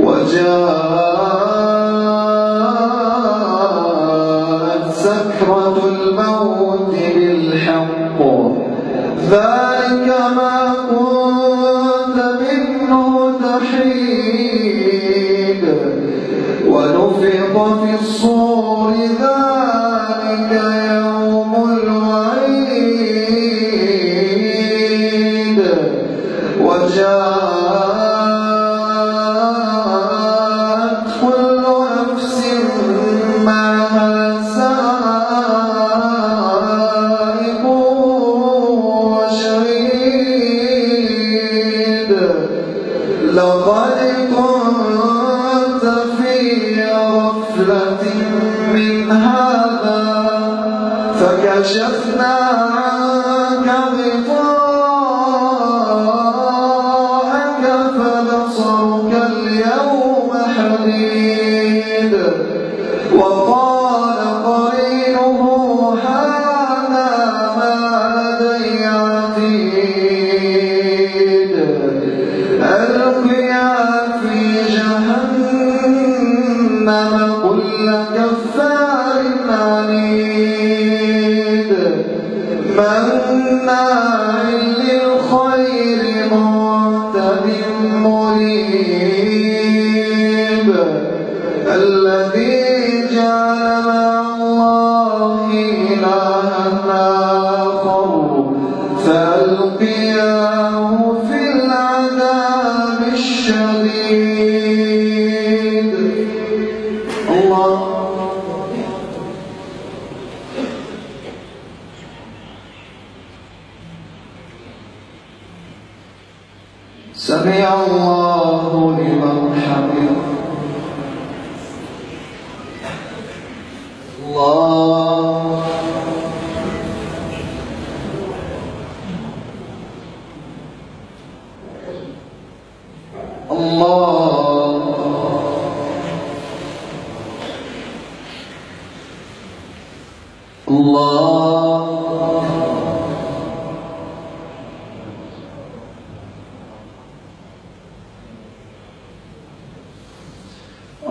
وجاءت سكرة الموت بالحق. ذلك ما كنت منه ونفق في الصور فكشفنا عنك غطاء منيب الذي جعل مع الله إلها آخر. فألقياه في العذاب الشديد. الله الله لمن حمده. الله الله. الله.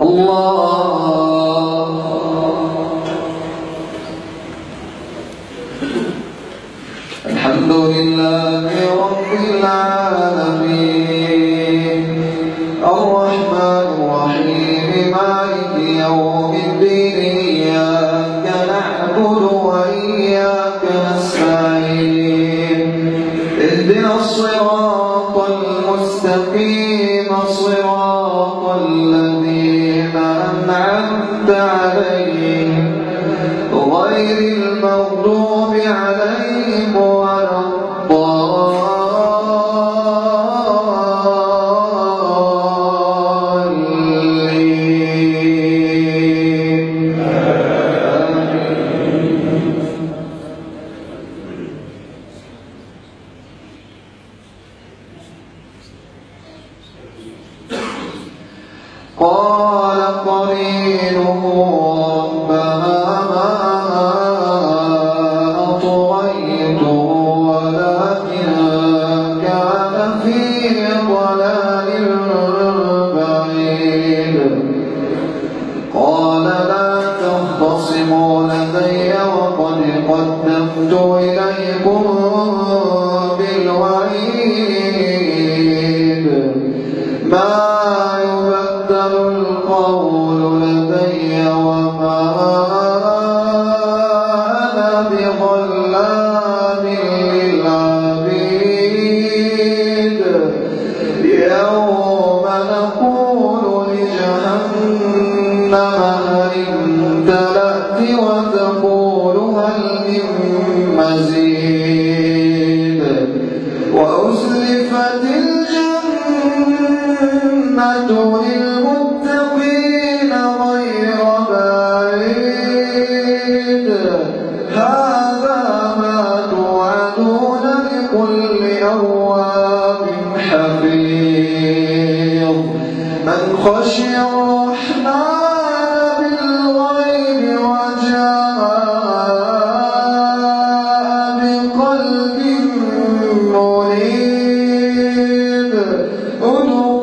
الله غير المغضوب عليهم ولا الضالين قال قريب القول لدي وما أنا بظلام للعبيد. يوم نقول لجهنم هل امتلأت وتقول هل من مزيد. وأزلفت الجنة لكل أواب حفيظ. من خشي الرحمن بالغيب وجاء بقلب منيب. ادخلوها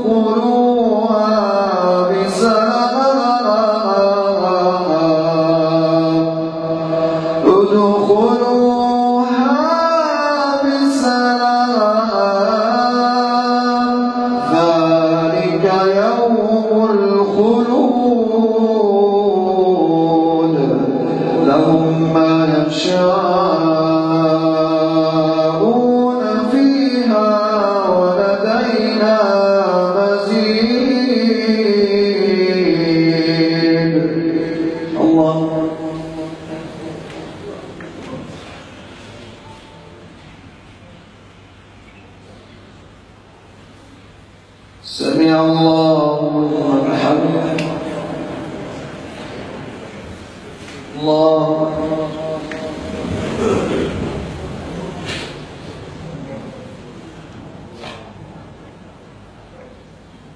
سمع الله لمن الله.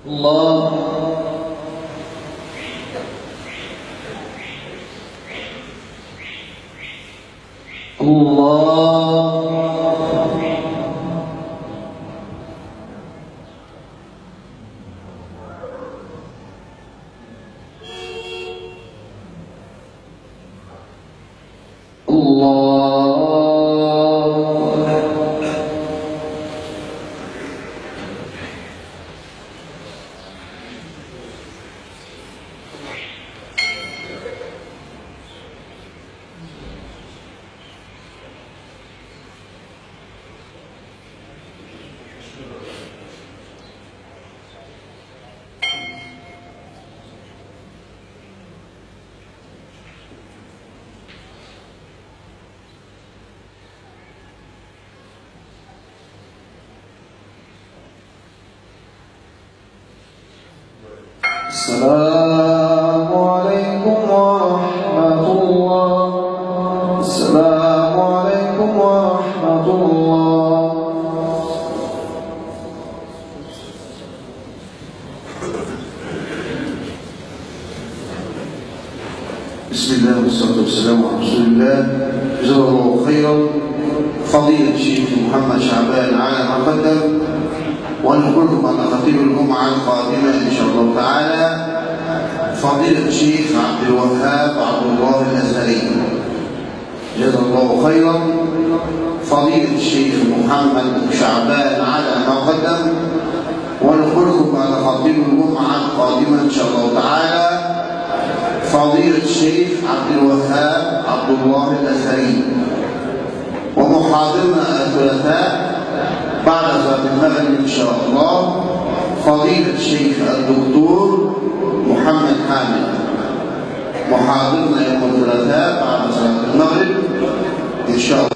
الله. السلام عليكم ورحمة الله. السلام عليكم ورحمة الله. بسم الله والصلاة والسلام على رسول الله. جزاه الله خيرا. فضيلة الشيخ محمد شعبان على ما قدم. ونقولكم أن خطيب الجمعة القادمة إن شاء الله تعالى. فضيلة الشيخ عبد الوهاب عبد الله الأزهري. جزاه الله خيرا. فضيلة الشيخ محمد شعبان على ما قدم. ونقولكم أن خطيب الجمعة القادمة إن شاء الله تعالى. فضيلة الشيخ عبد الوهاب عبد الله الأزهري. ومحاضرنا الثلاثاء بعد صلاة المغرب إن شاء الله. فضيلة الشيخ الدكتور محمد حامد. محاضرنا يوم الثلاثاء بعد صلاة المغرب. إن شاء الله.